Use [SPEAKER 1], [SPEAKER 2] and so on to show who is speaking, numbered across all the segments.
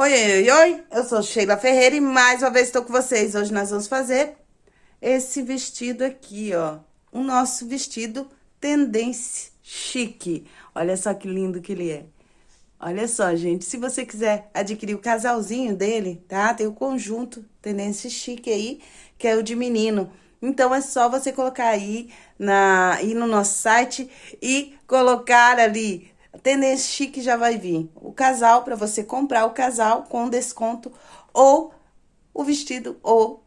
[SPEAKER 1] Oi, oi, oi, eu sou Sheila Ferreira e mais uma vez estou com vocês. Hoje nós vamos fazer esse vestido aqui, ó. O nosso vestido tendência chique. Olha só que lindo que ele é. Olha só, gente, se você quiser adquirir o casalzinho dele, tá? Tem o conjunto tendência chique aí, que é o de menino. Então, é só você colocar aí, na, ir no nosso site e colocar ali Tendência Chique já vai vir o casal, para você comprar o casal com desconto, ou o vestido, ou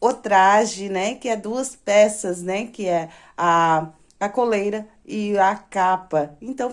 [SPEAKER 1] o traje, né? Que é duas peças, né? Que é a, a coleira e a capa. Então,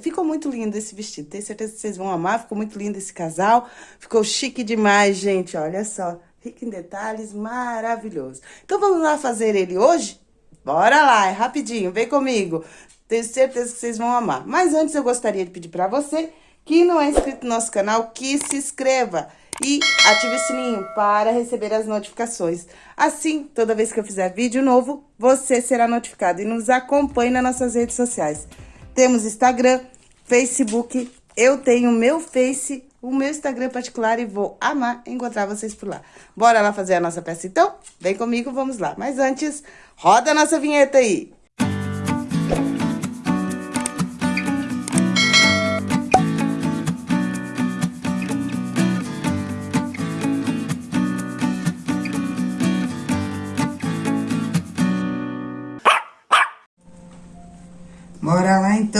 [SPEAKER 1] ficou muito lindo esse vestido. Tenho certeza que vocês vão amar. Ficou muito lindo esse casal. Ficou chique demais, gente. Olha só. Rico em detalhes, maravilhoso. Então, vamos lá fazer ele hoje? Bora lá, é rapidinho. Vem comigo. Tenho certeza que vocês vão amar. Mas antes eu gostaria de pedir para você que não é inscrito no nosso canal, que se inscreva e ative o sininho para receber as notificações. Assim, toda vez que eu fizer vídeo novo, você será notificado. E nos acompanhe nas nossas redes sociais. Temos Instagram, Facebook, eu tenho meu Face, o meu Instagram particular e vou amar encontrar vocês por lá. Bora lá fazer a nossa peça então? Vem comigo, vamos lá. Mas antes, roda a nossa vinheta aí!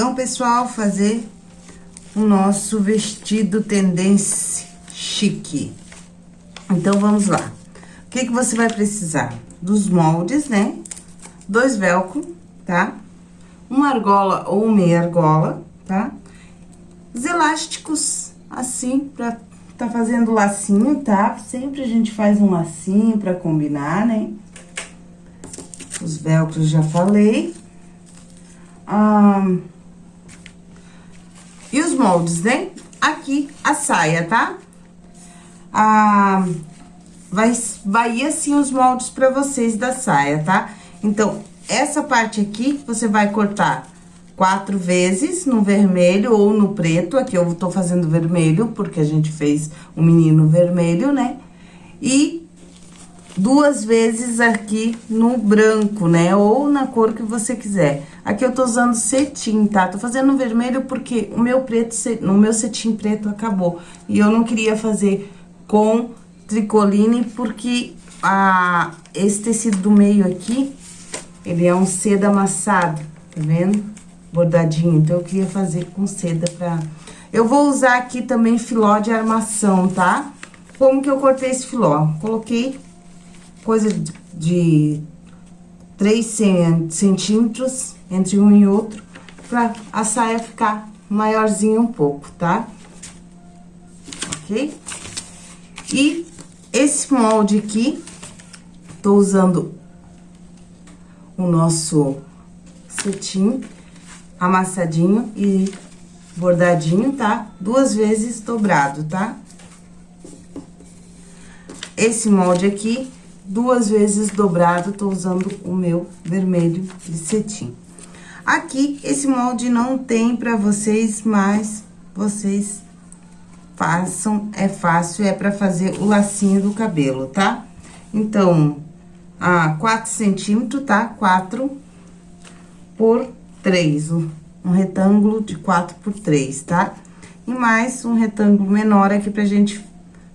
[SPEAKER 1] Então, pessoal, fazer o nosso vestido tendência chique. Então, vamos lá. O que que você vai precisar? Dos moldes, né? Dois velcro, tá? Uma argola ou meia argola, tá? Os elásticos, assim, pra tá fazendo lacinho, tá? Sempre a gente faz um lacinho pra combinar, né? Os velcros já falei. Ah, e os moldes, né? Aqui, a saia, tá? Ah, vai, vai assim os moldes pra vocês da saia, tá? Então, essa parte aqui, você vai cortar quatro vezes no vermelho ou no preto. Aqui eu tô fazendo vermelho, porque a gente fez o um menino vermelho, né? E duas vezes aqui no branco, né? Ou na cor que você quiser. Aqui eu tô usando cetim, tá? Tô fazendo vermelho porque o meu preto, no meu cetim preto acabou. E eu não queria fazer com tricoline porque a, esse tecido do meio aqui, ele é um seda amassado, tá vendo? Bordadinho, então eu queria fazer com seda pra... Eu vou usar aqui também filó de armação, tá? Como que eu cortei esse filó? Coloquei coisa de 3 centímetros entre um e outro, pra a saia ficar maiorzinha um pouco, tá? Ok? E esse molde aqui, tô usando o nosso cetim amassadinho e bordadinho, tá? Duas vezes dobrado, tá? Esse molde aqui duas vezes dobrado, tô usando o meu vermelho de cetim. Aqui, esse molde não tem pra vocês, mas vocês façam, é fácil, é pra fazer o lacinho do cabelo, tá? Então, a 4 centímetros, tá? 4 por 3, um retângulo de 4 por 3, tá? E mais um retângulo menor aqui pra gente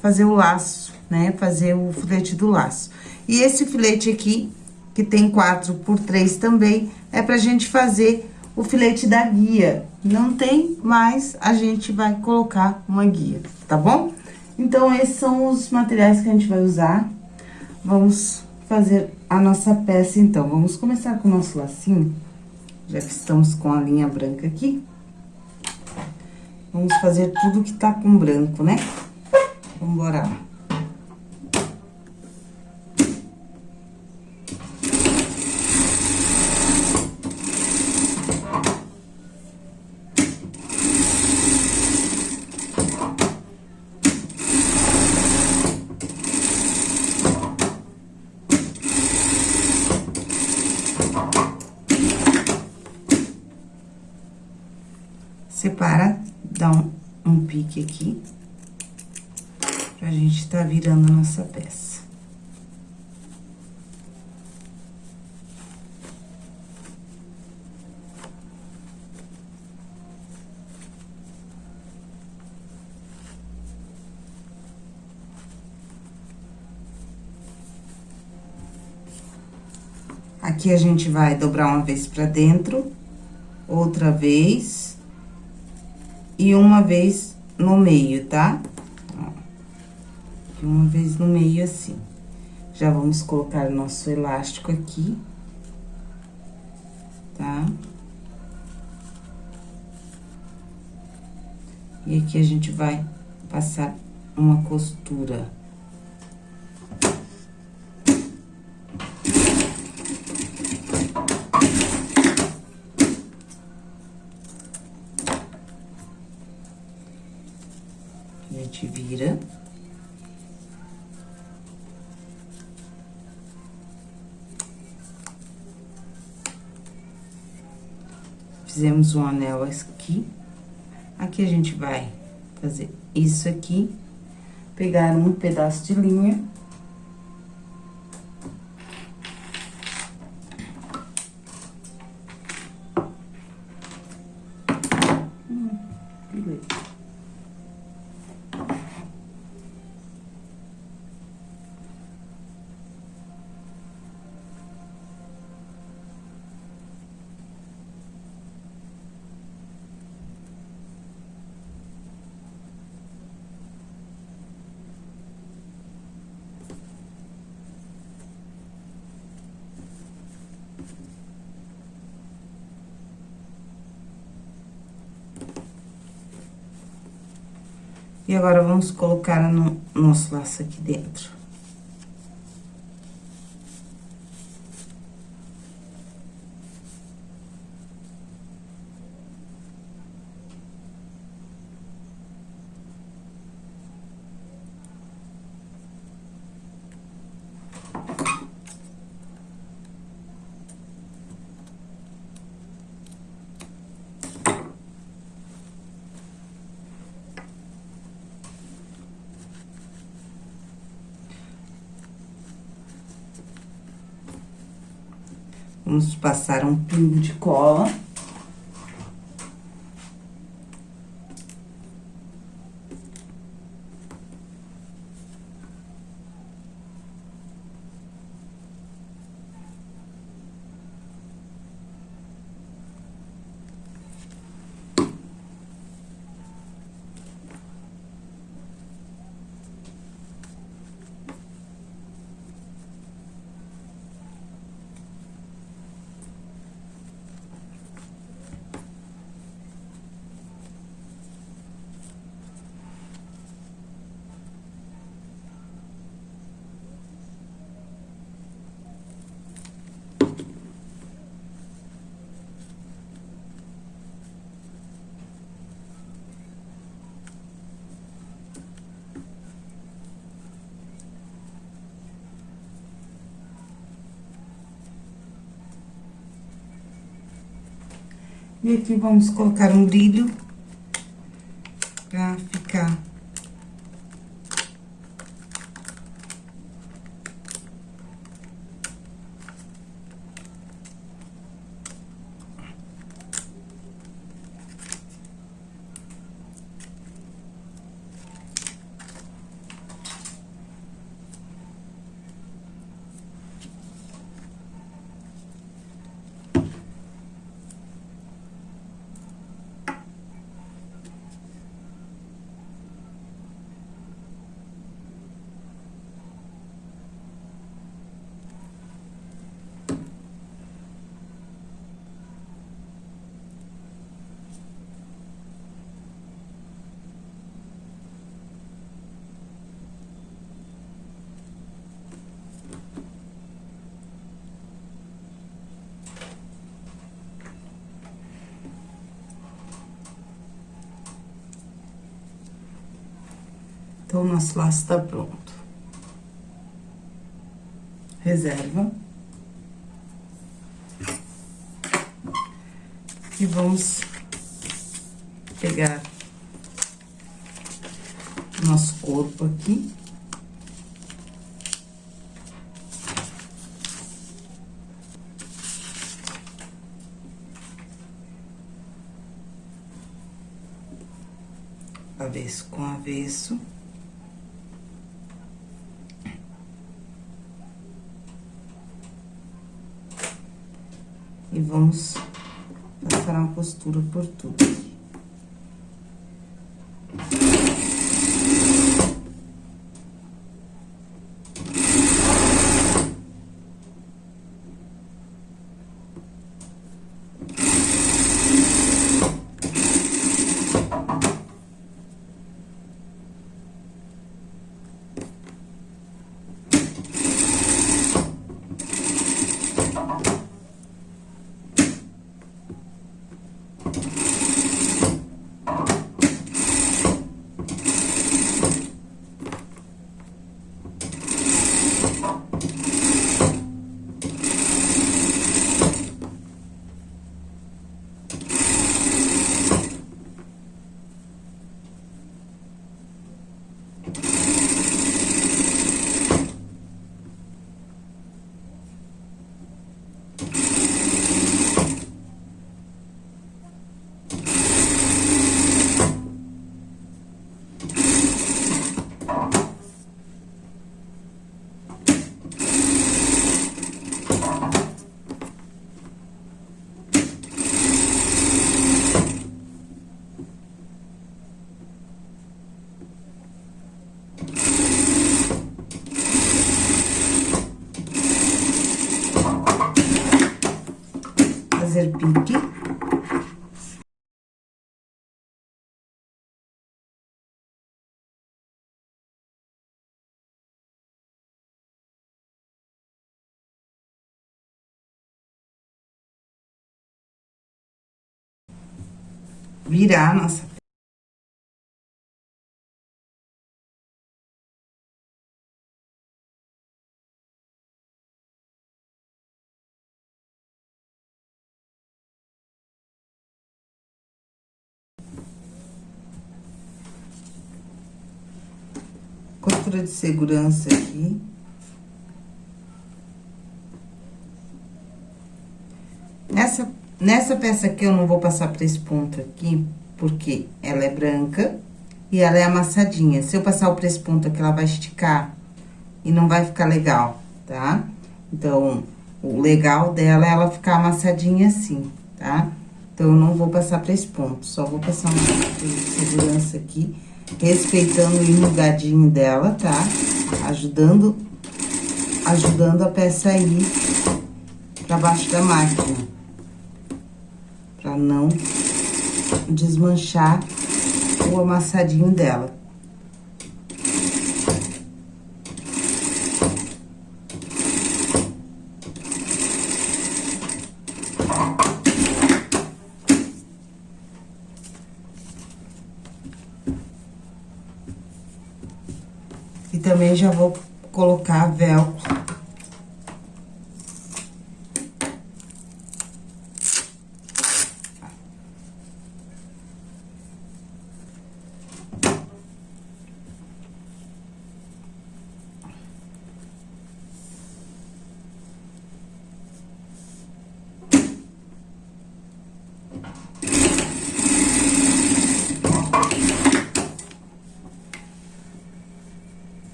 [SPEAKER 1] fazer o laço, né? Fazer o filete do laço. E esse filete aqui, que tem 4 por 3 também, é pra gente fazer o filete da guia. Não tem, mas a gente vai colocar uma guia, tá bom? Então, esses são os materiais que a gente vai usar. Vamos fazer a nossa peça, então. Vamos começar com o nosso lacinho, já que estamos com a linha branca aqui. Vamos fazer tudo que tá com branco, né? Vamos embora lá. separa, dá um, um pique aqui. Pra gente tá virando a nossa peça. Aqui a gente vai dobrar uma vez pra dentro, outra vez, e uma vez no meio, tá? Ó, aqui uma vez no meio, assim. Já vamos colocar nosso elástico aqui, tá? E aqui a gente vai passar uma costura. vira. Fizemos um anel aqui. Aqui a gente vai fazer isso aqui, pegar um pedaço de linha E agora, vamos colocar no nosso laço aqui dentro. Vamos passar um pingo de cola. E aqui vamos colocar um brilho pra ficar Então, o nosso laço tá pronto. Reserva. E vamos pegar nosso corpo aqui. Avesso com avesso. E vamos passar uma costura por tudo. fazer pique. Virar nossa costura de segurança aqui. Nessa, nessa peça aqui, eu não vou passar pra esse ponto aqui, porque ela é branca e ela é amassadinha. Se eu passar o esse ponto aqui, ela vai esticar e não vai ficar legal, tá? Então, o legal dela é ela ficar amassadinha assim, tá? Então, eu não vou passar pra esse ponto, só vou passar uma segurança aqui respeitando o enrugadinho dela, tá? Ajudando, ajudando a peça a ir pra baixo da máquina. Pra não desmanchar o amassadinho dela. Também já vou colocar velcro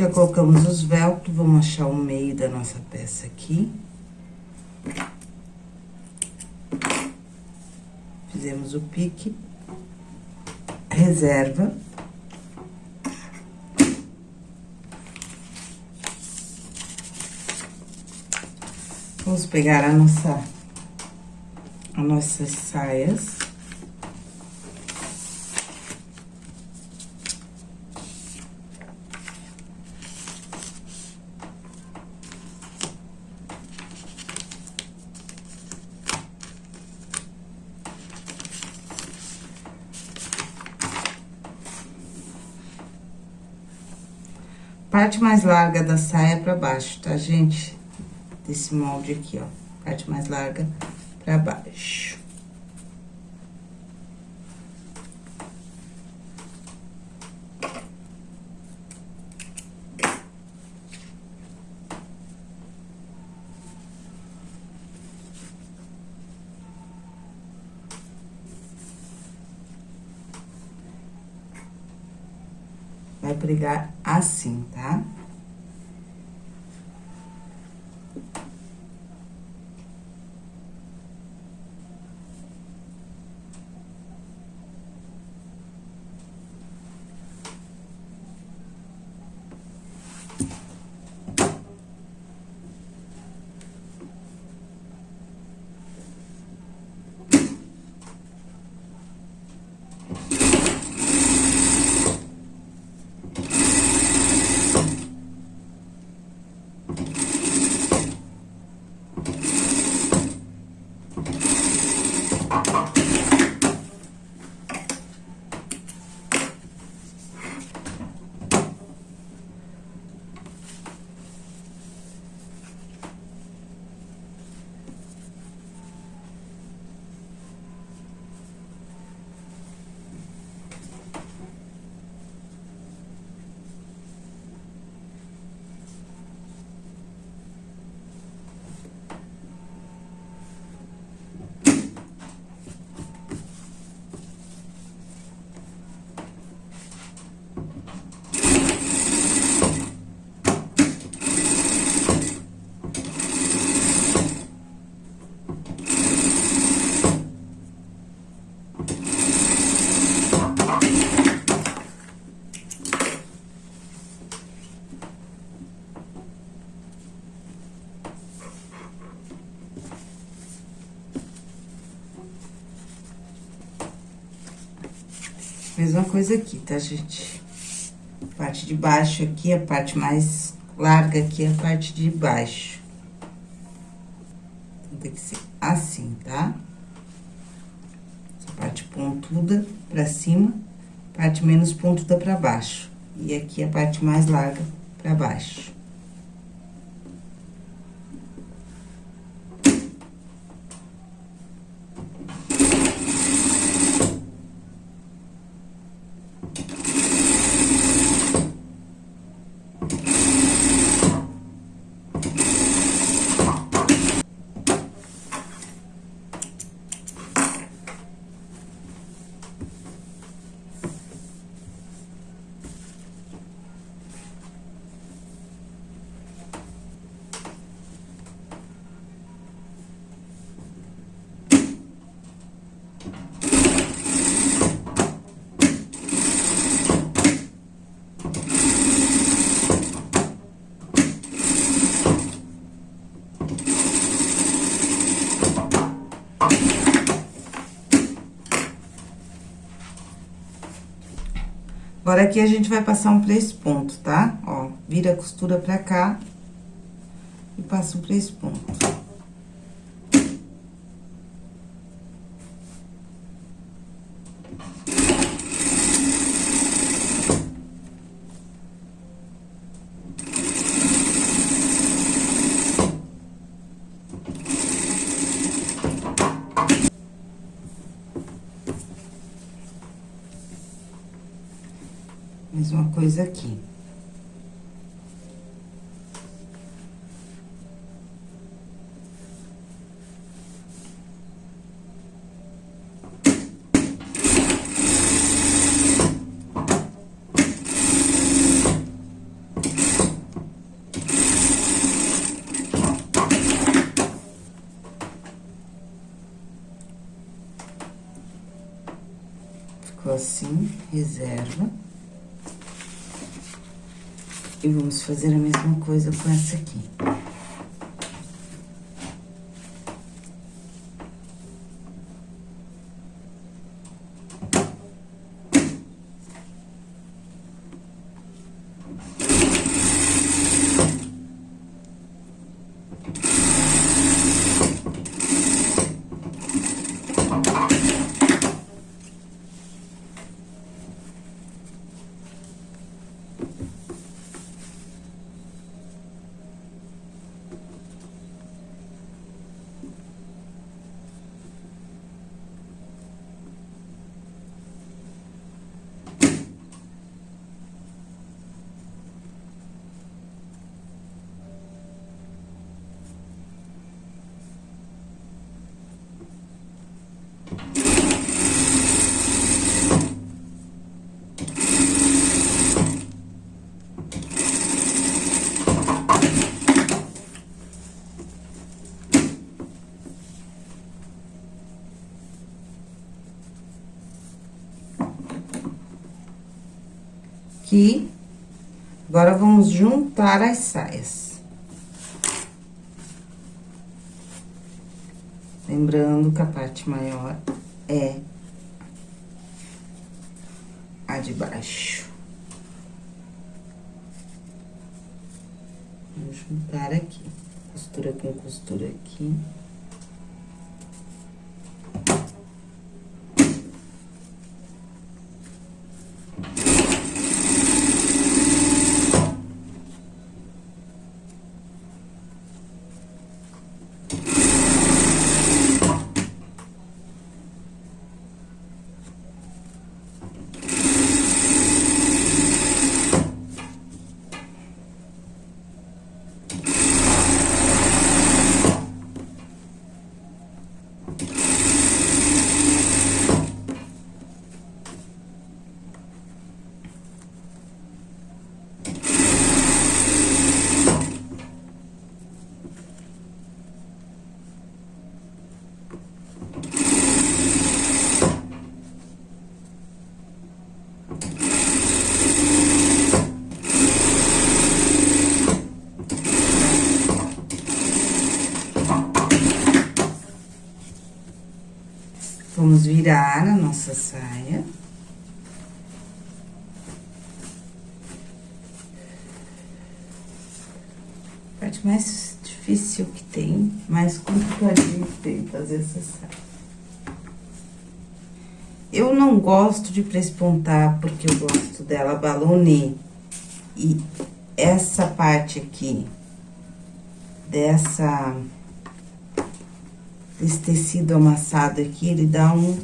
[SPEAKER 1] Já colocamos os velcros, vamos achar o meio da nossa peça aqui. Fizemos o pique, reserva. Vamos pegar a nossa, as nossas saias. Parte mais larga da saia pra baixo, tá, gente? Desse molde aqui, ó. Parte mais larga pra baixo. Mesma coisa aqui, tá, gente? Parte de baixo aqui, a parte mais larga aqui, a parte de baixo. Então, tem que ser assim, tá? Essa parte pontuda pra cima, parte menos pontuda pra baixo. E aqui a parte mais larga pra baixo. Agora, aqui a gente vai passar um três pontos, tá? Ó, vira a costura pra cá e passa um três pontos. coisa aqui. ficou assim, reserva. E vamos fazer a mesma coisa com essa aqui. Aqui. Agora, vamos juntar as saias. Lembrando que a parte maior é a de baixo. Vamos juntar aqui, costura com costura aqui. Vamos virar a nossa saia. A parte mais difícil que tem, mais complicadinho que tem fazer essa saia. Eu não gosto de prespontar, porque eu gosto dela balonê. E essa parte aqui, dessa esse tecido amassado aqui, ele dá um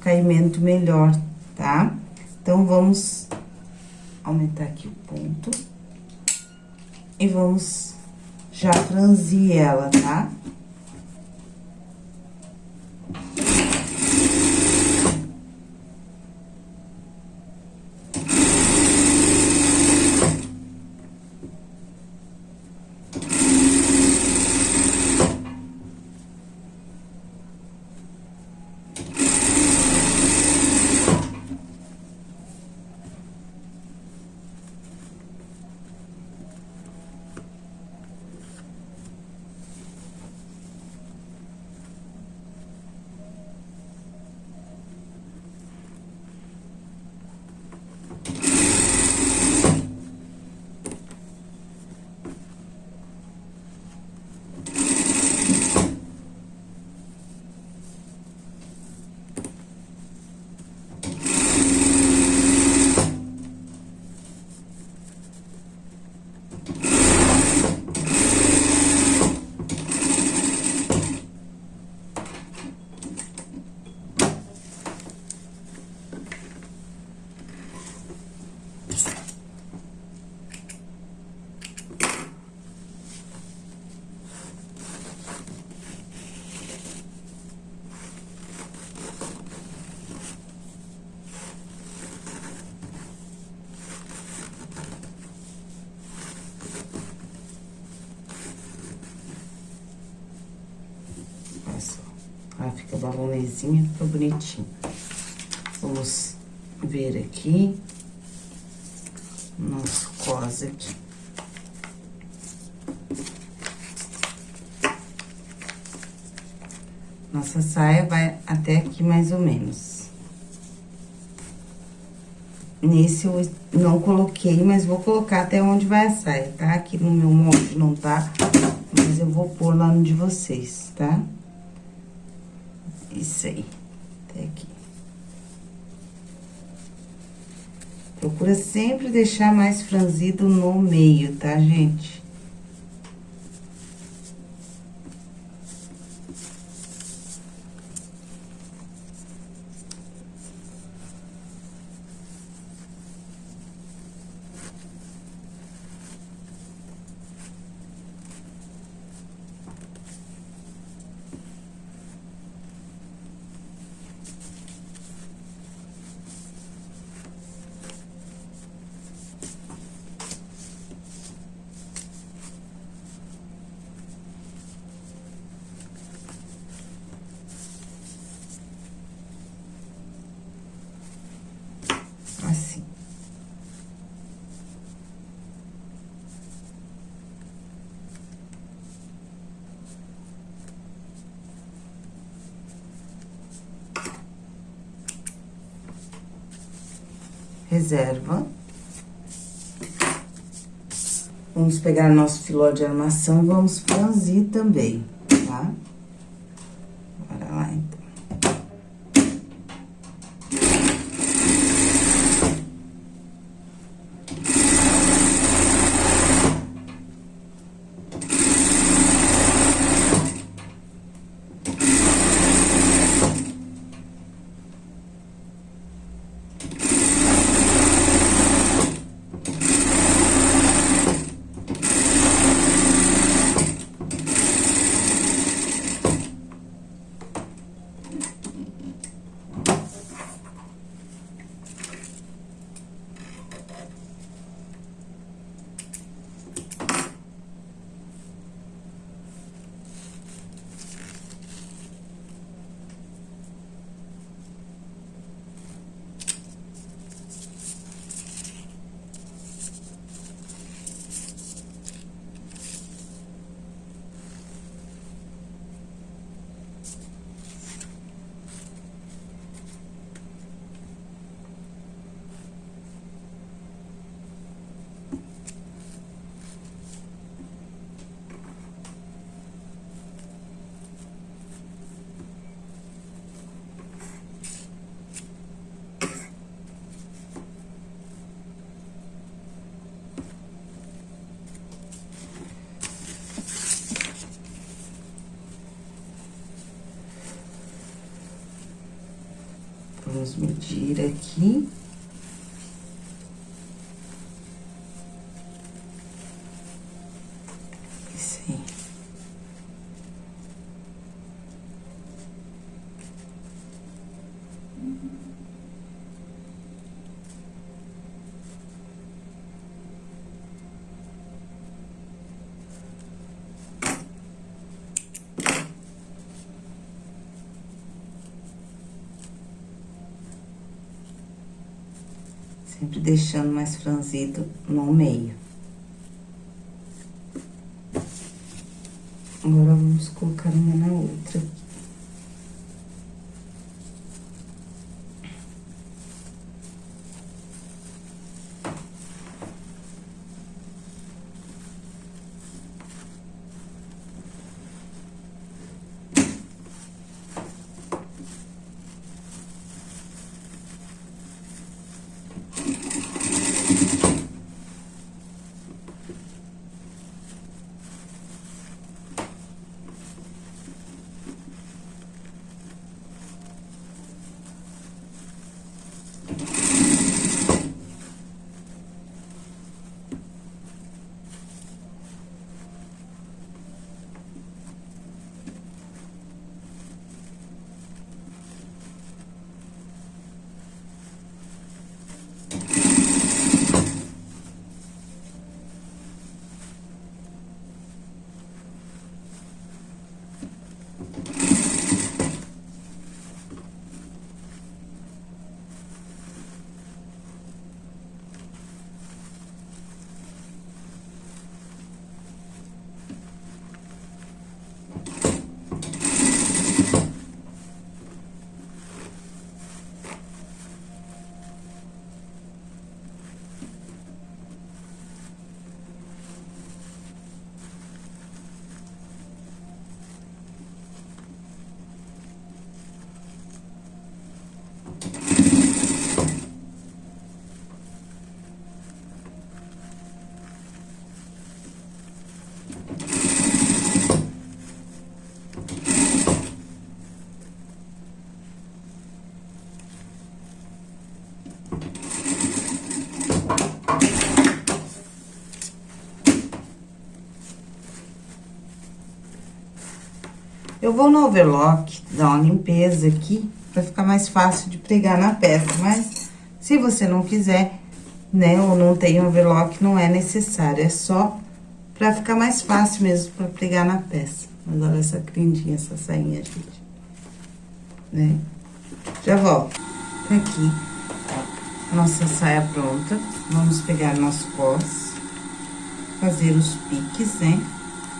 [SPEAKER 1] caimento melhor, tá? Então, vamos aumentar aqui o ponto. E vamos já franzir ela, tá? Tá? Fica balonêzinha, fica bonitinho. Vamos ver aqui nosso cos aqui. Nossa saia vai até aqui mais ou menos. Nesse eu não coloquei, mas vou colocar até onde vai a saia, tá? Aqui no meu molde não tá, mas eu vou pôr lá no de vocês, tá? Isso até aqui. Procura sempre deixar mais franzido no meio, tá, gente? Reserva. Vamos pegar nosso filó de armação, vamos franzir também, tá? Bora lá, então. Vamos medir aqui. Sempre deixando mais franzido no meio. Eu vou no overlock, dar uma limpeza aqui, pra ficar mais fácil de pregar na peça, mas se você não quiser, né, ou não tem overlock, não é necessário, é só pra ficar mais fácil mesmo pra pregar na peça. Mas olha essa crindinha, essa sainha, gente. Né? Já volto. Tá aqui, nossa saia pronta. Vamos pegar nosso cos, fazer os piques, né?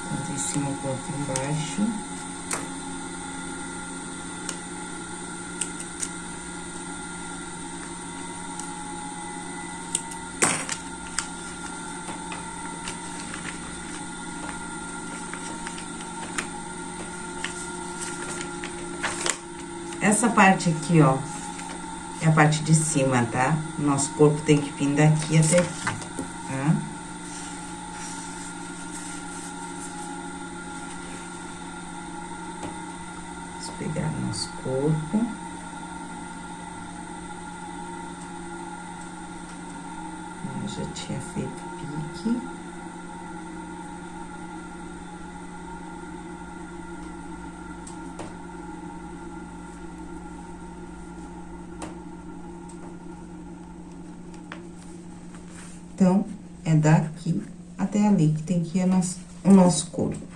[SPEAKER 1] Tanto em cima quanto embaixo. Essa parte aqui, ó, é a parte de cima, tá? Nosso corpo tem que vir daqui até aqui, tá? Vamos pegar nosso corpo. Eu já tinha feito pique. Então, é daqui até que tem que ir nosso, o nosso corpo.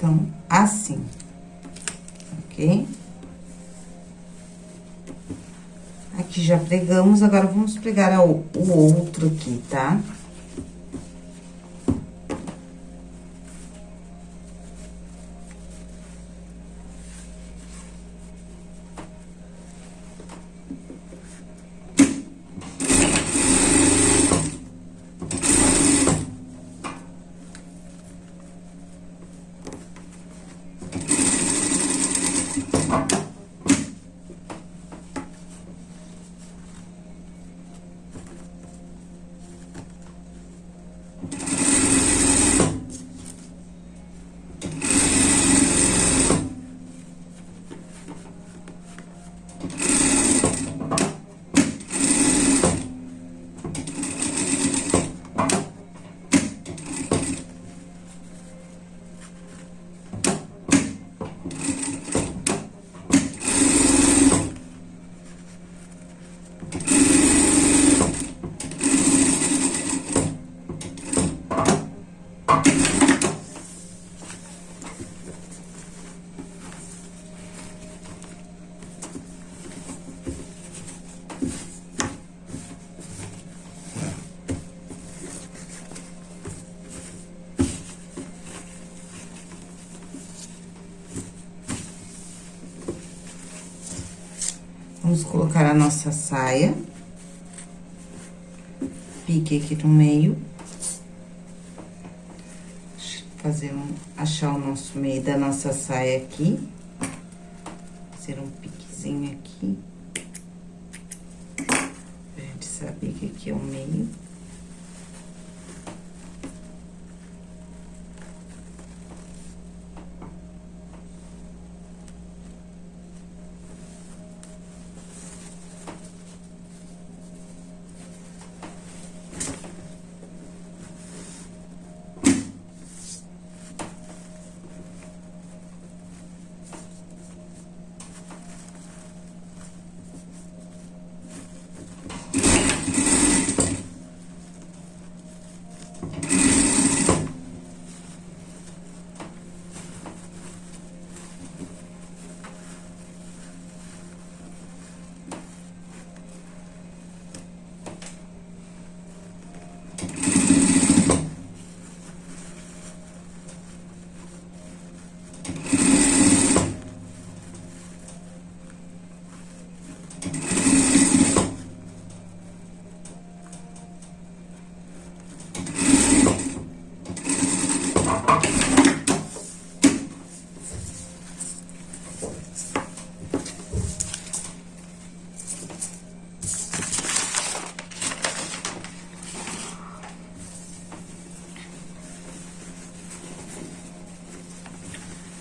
[SPEAKER 1] Então, assim, ok? Aqui já pregamos, agora vamos pregar o, outro aqui, tá? Tá? Vamos colocar a nossa saia. Pique aqui no meio. Fazer um... Achar o nosso meio da nossa saia aqui. Fazer um piquezinho aqui. Pra gente saber que aqui é o meio.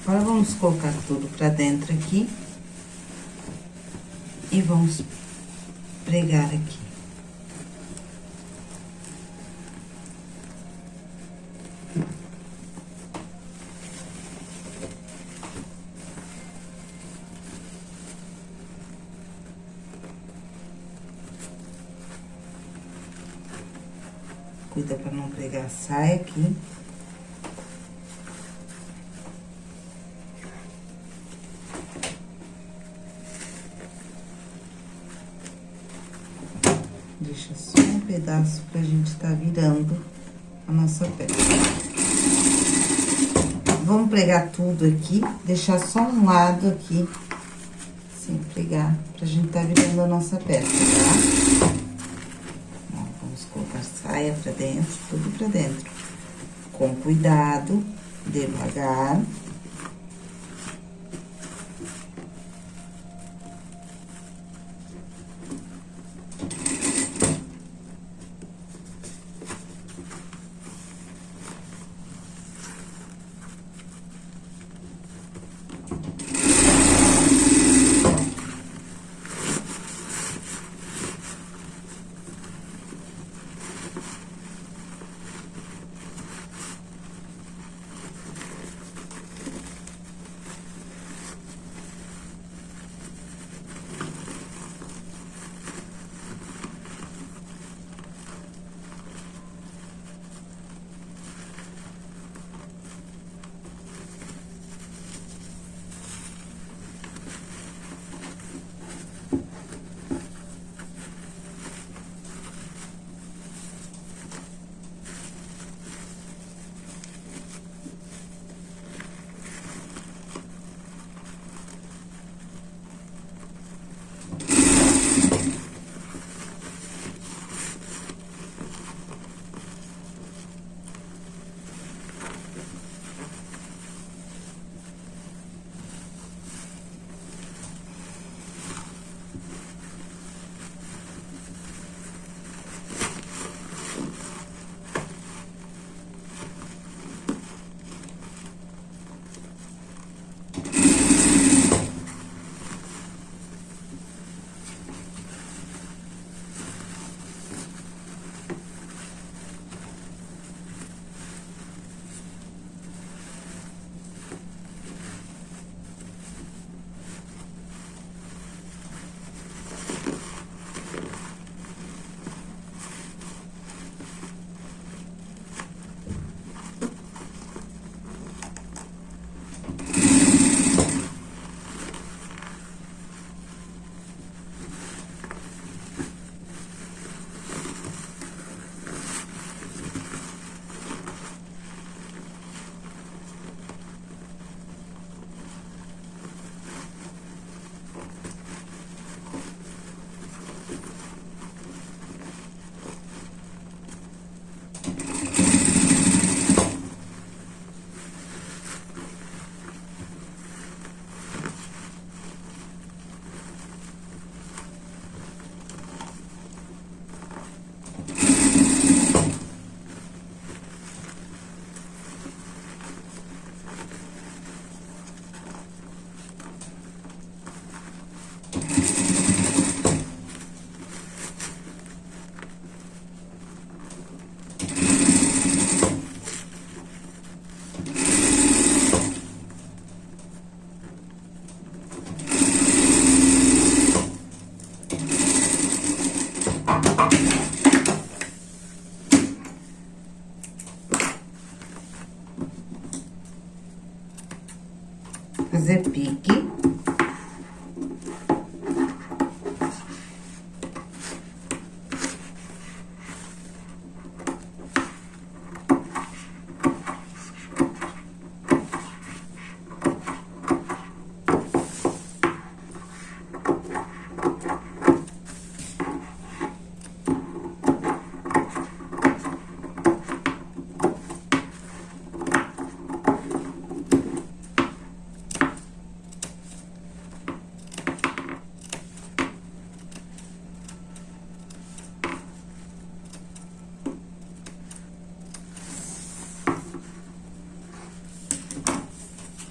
[SPEAKER 1] Agora, vamos colocar tudo pra dentro aqui. E vamos pregar aqui. Cuida pra não pregar a saia aqui. Deixa só um pedaço pra gente tá virando a nossa peça. Vamos pregar tudo aqui, deixar só um lado aqui, assim, pregar, pra gente tá virando a nossa peça, tá? Ó, vamos colocar saia pra dentro, tudo pra dentro. Com cuidado, devagar.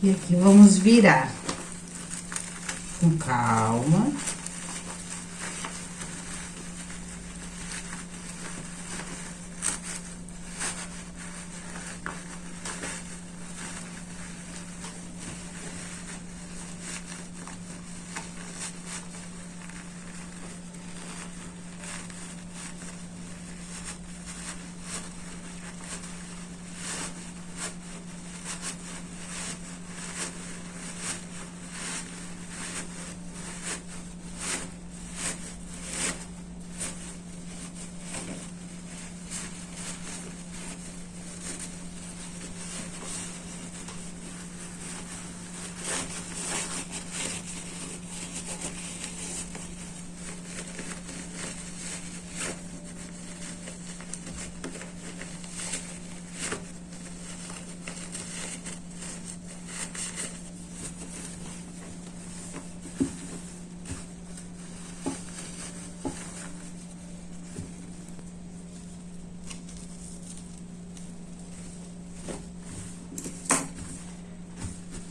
[SPEAKER 1] E aqui vamos virar com calma.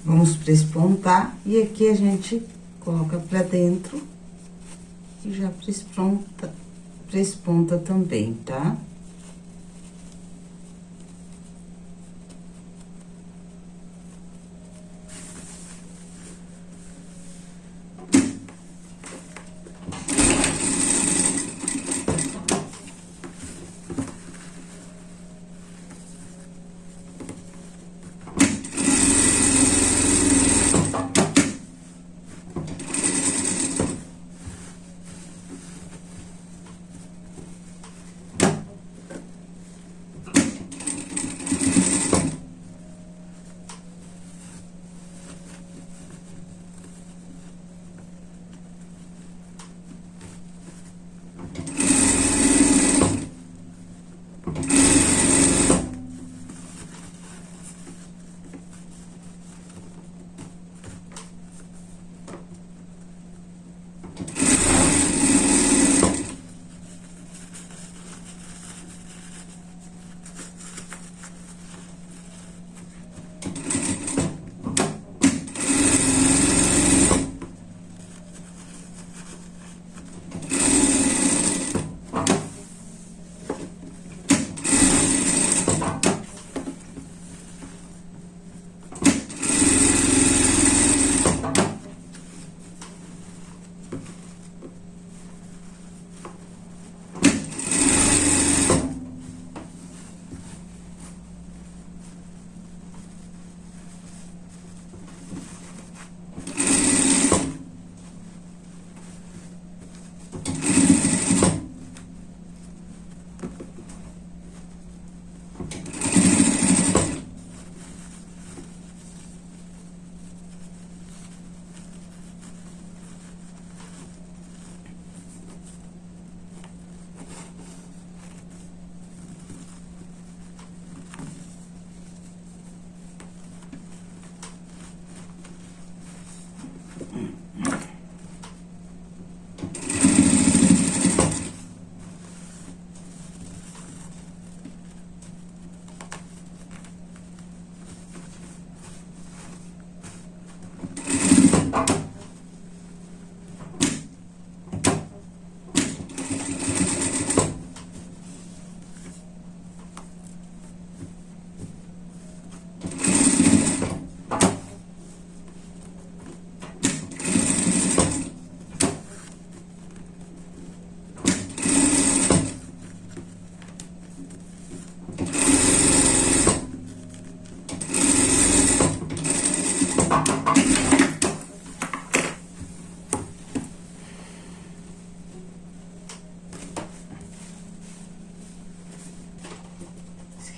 [SPEAKER 1] Vamos prespontar e aqui a gente coloca pra dentro e já presponta, presponta também, tá?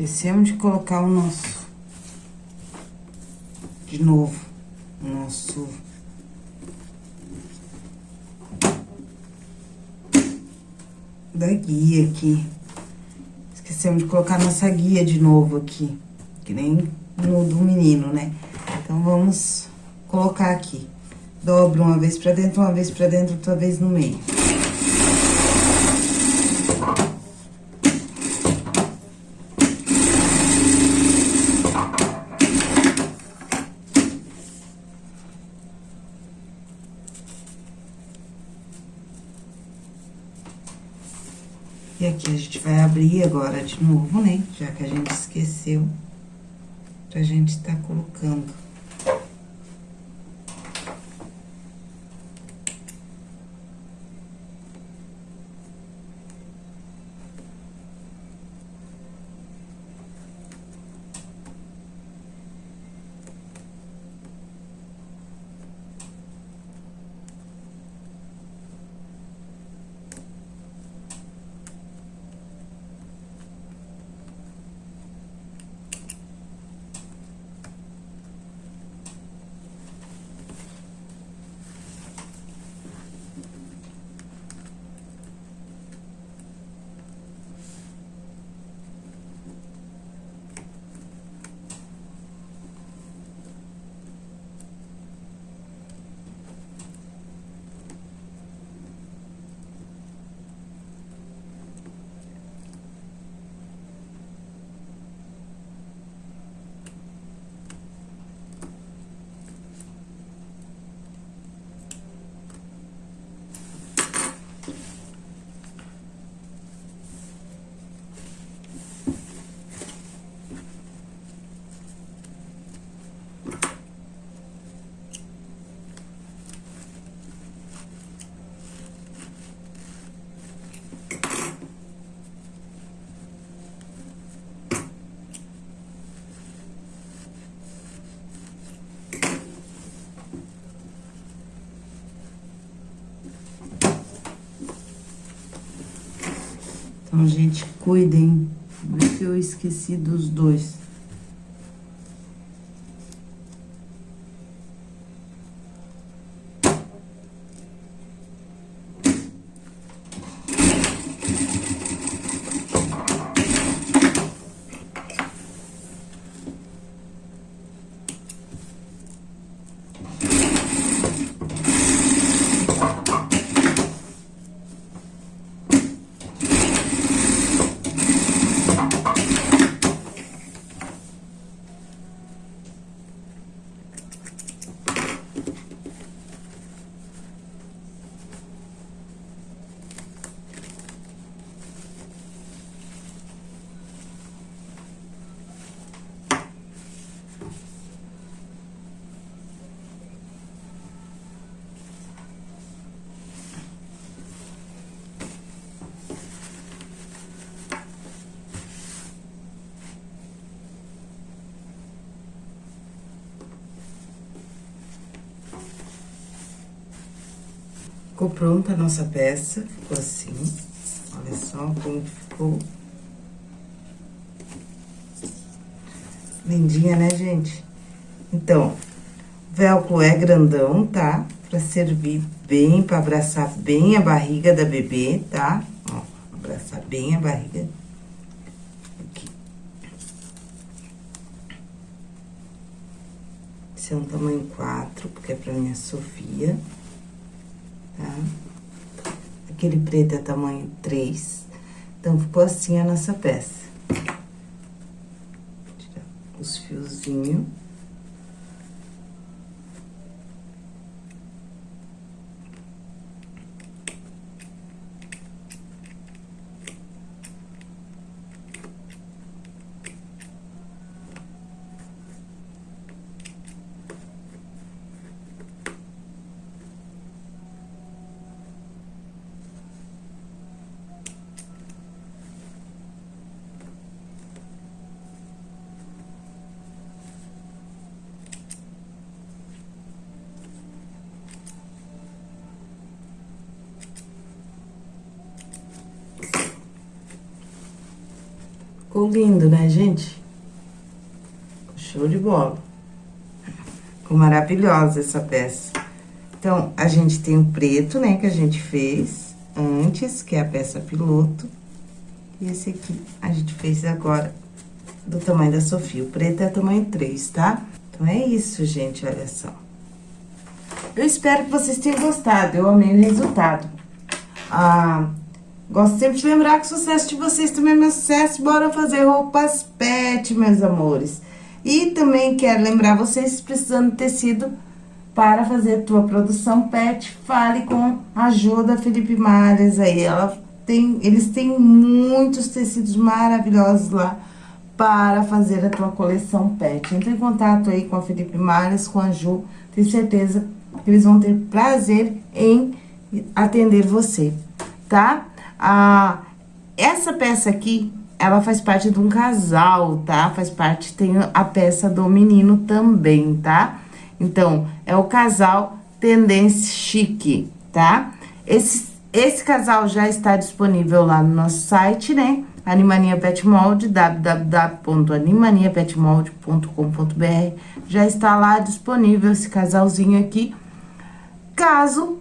[SPEAKER 1] Esquecemos de colocar o nosso... De novo, o nosso... Da guia aqui. Esquecemos de colocar nossa guia de novo aqui. Que nem no do menino, né? Então, vamos colocar aqui. Dobra uma vez pra dentro, uma vez pra dentro, outra vez no meio. E aqui a gente vai abrir agora de novo, né? Já que a gente esqueceu, pra gente tá colocando. Então, gente, cuidem. Se eu esqueci dos dois. Ficou pronta a nossa peça, ficou assim. Olha só como ficou. Lindinha, né, gente? Então, o velcro é grandão, tá? Pra servir bem, pra abraçar bem a barriga da bebê, tá? Ó, abraçar bem a barriga. Aqui. Esse é um tamanho 4, porque é pra minha Sofia tá? Aquele preto é tamanho 3. Então, ficou assim a nossa peça. Tirar os fiozinhos. Lindo, né, gente? Show de bola. Ficou maravilhosa essa peça. Então, a gente tem o preto, né, que a gente fez antes, que é a peça piloto. E esse aqui a gente fez agora do tamanho da Sofia. O preto é tamanho 3, tá? Então, é isso, gente, olha só. Eu espero que vocês tenham gostado, eu amei o resultado. Ah, Gosto sempre de lembrar que o sucesso de vocês também é meu sucesso. Bora fazer roupas pet, meus amores. E também quero lembrar vocês, precisando de tecido para fazer tua produção pet, fale com a ajuda Felipe Malhas aí. Ela tem, eles têm muitos tecidos maravilhosos lá para fazer a tua coleção pet. Entre em contato aí com a Felipe Malhas, com a Ju, tenho certeza que eles vão ter prazer em atender você, tá? Ah, essa peça aqui, ela faz parte de um casal, tá? Faz parte, tem a peça do menino também, tá? Então, é o casal Tendência Chique, tá? Esse, esse casal já está disponível lá no nosso site, né? Animania Pet Mold, www.animaniapetmold.com.br. Já está lá disponível esse casalzinho aqui. Caso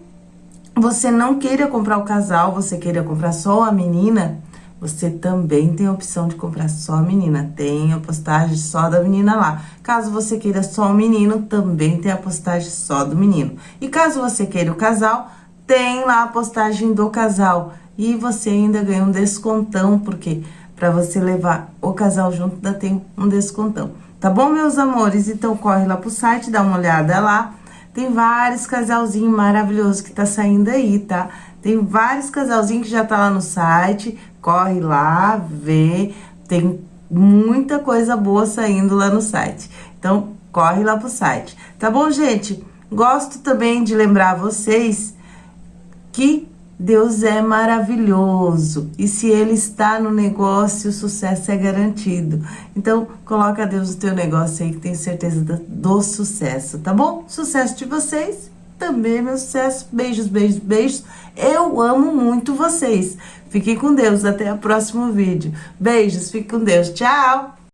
[SPEAKER 1] você não queira comprar o casal, você queira comprar só a menina, você também tem a opção de comprar só a menina. Tem a postagem só da menina lá. Caso você queira só o menino, também tem a postagem só do menino. E caso você queira o casal, tem lá a postagem do casal. E você ainda ganha um descontão, porque para você levar o casal junto, ainda tem um descontão. Tá bom, meus amores? Então, corre lá pro site, dá uma olhada lá. Tem vários casalzinhos maravilhosos que tá saindo aí, tá? Tem vários casalzinhos que já tá lá no site, corre lá, vê, tem muita coisa boa saindo lá no site. Então, corre lá pro site. Tá bom, gente? Gosto também de lembrar vocês que Deus é maravilhoso. E se Ele está no negócio, o sucesso é garantido. Então, coloca Deus no teu negócio aí, que tenho certeza do, do sucesso, tá bom? Sucesso de vocês, também meu sucesso. Beijos, beijos, beijos. Eu amo muito vocês. Fiquem com Deus, até o próximo vídeo. Beijos, fique com Deus. Tchau!